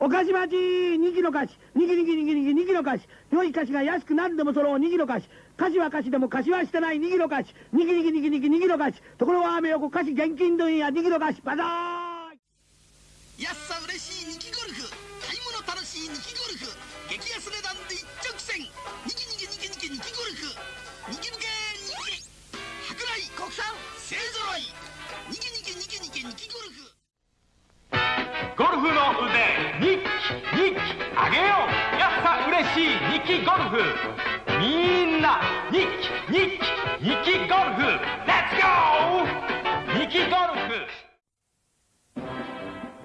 お菓子町にぎの菓子にぎにぎにぎにぎにぎの菓子良い菓子が安く何でも揃う。にぎの菓子菓子は菓子でも菓子はしてない。にぎの菓子にぎにぎにぎにぎにぎの菓子ところは雨横菓子現金問屋にぎの菓子バザー安さ嬉しいニキゴルフ。買い物楽しいニキゴルフ。フの腕日記日記あげよう。やっさ嬉しい日記ゴルフ。みんな日記日記日記ゴルフ。レッツゴー。日記ゴルフ。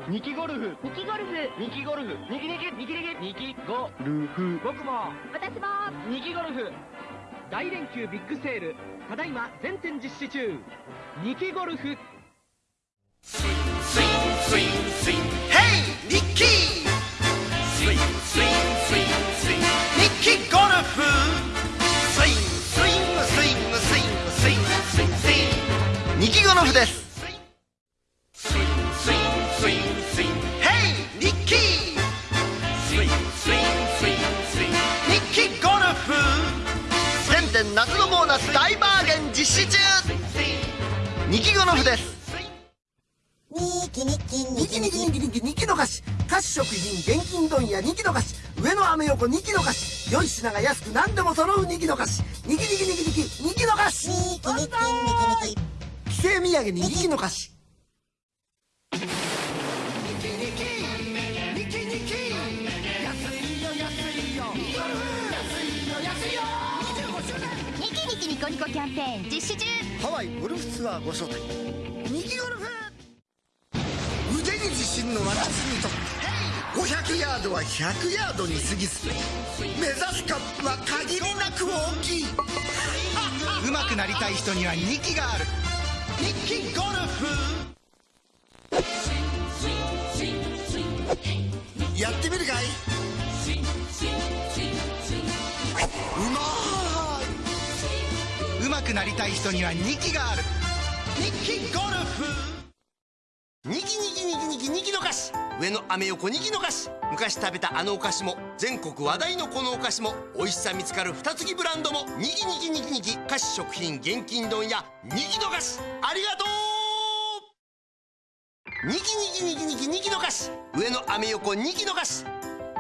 ニキゴルフ。ニキゴルフ。ニキゴルフ。ニキニキニキニキニキゴルフ。僕も私もニキゴルフ。大連休ビッグセール。ただいま全店実施中。ニキゴルフ。スインスインスイルフ!全店夏のボーナス大バーゲン実施中!ニキゴルフです。ニキニキニキニキニキニキニキの菓子菓子食品現金問屋ニキの菓子上の飴横ニキの菓子良い品が安く何でも揃うニキの菓子ニキニキニキニキニキの菓子ニキニキニキニキ帰省土産にニキの菓子ニキニキニコニコキャンペーン実施中ハワイゴルフツアーご招待ニキゴルフ腕に自信の私にとって500ヤードは100ヤードに過ぎず目指すカップは限りなく大きい上手くなりたい人には2機があるやってみるかい？うま上手くなりたい人には2期がある。日記ゴルフ。ニキニキニキニキニキの菓子上の飴横ニキの菓子昔食べたあのお菓子も全国話題のこのお菓子も美味しさ見つかる二月ブランドもニキニキニキニキ菓子食品現金丼やニキの菓子ありがとう。ニキニキニキニキニキの菓子上の飴横ニキの菓子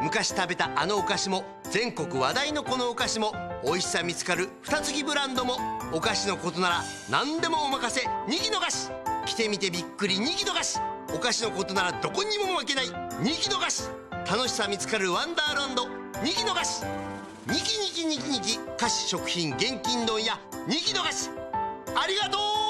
昔食べたあのお菓子も全国話題のこのお菓子も美味しさ見つかる二月ブランドもお菓子のことなら何でもお任せ。ニキの菓子着てみてびっくり。ニキの菓子お菓子のことならどこにも負けない。ニキの菓子楽しさ見つかるワンダーランド。ニキの菓子ニキニキニキニキ。菓子食品現金丼やニキの菓子ありがとう